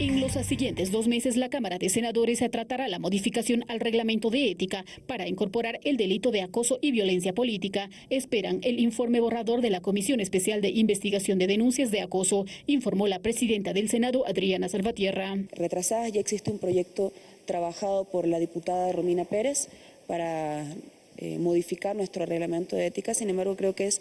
En los siguientes dos meses, la Cámara de Senadores tratará la modificación al reglamento de ética para incorporar el delito de acoso y violencia política. Esperan el informe borrador de la Comisión Especial de Investigación de Denuncias de Acoso, informó la presidenta del Senado, Adriana Salvatierra. Retrasadas ya existe un proyecto trabajado por la diputada Romina Pérez para eh, modificar nuestro reglamento de ética. Sin embargo, creo que es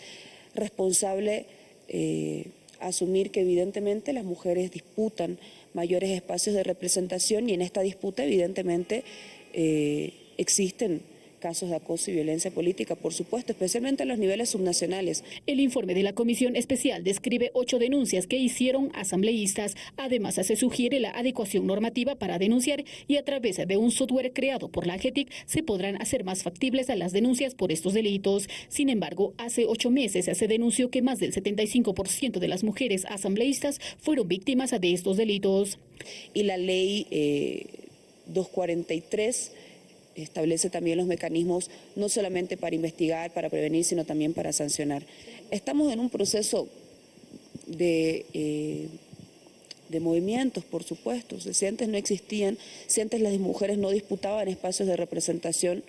responsable eh, asumir que evidentemente las mujeres disputan mayores espacios de representación y en esta disputa evidentemente eh, existen casos de acoso y violencia política, por supuesto, especialmente en los niveles subnacionales. El informe de la Comisión Especial describe ocho denuncias que hicieron asambleístas. Además, se sugiere la adecuación normativa para denunciar y a través de un software creado por la AGETIC se podrán hacer más factibles a las denuncias por estos delitos. Sin embargo, hace ocho meses se denunció que más del 75% de las mujeres asambleístas fueron víctimas de estos delitos. Y la ley eh, 243 establece también los mecanismos no solamente para investigar, para prevenir, sino también para sancionar. Estamos en un proceso de, eh, de movimientos, por supuesto. Si antes no existían, si antes las mujeres no disputaban espacios de representación,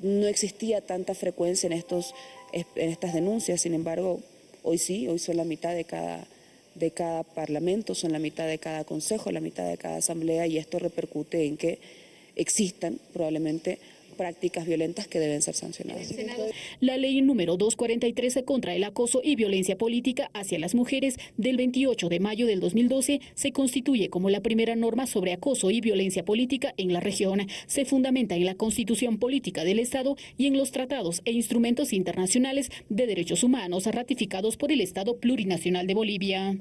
no existía tanta frecuencia en, estos, en estas denuncias. Sin embargo, hoy sí, hoy son la mitad de cada de cada parlamento, son la mitad de cada consejo, la mitad de cada asamblea y esto repercute en que existan probablemente prácticas violentas que deben ser sancionadas. La ley número 243 contra el acoso y violencia política hacia las mujeres del 28 de mayo del 2012 se constituye como la primera norma sobre acoso y violencia política en la región. Se fundamenta en la Constitución Política del Estado y en los tratados e instrumentos internacionales de derechos humanos ratificados por el Estado Plurinacional de Bolivia.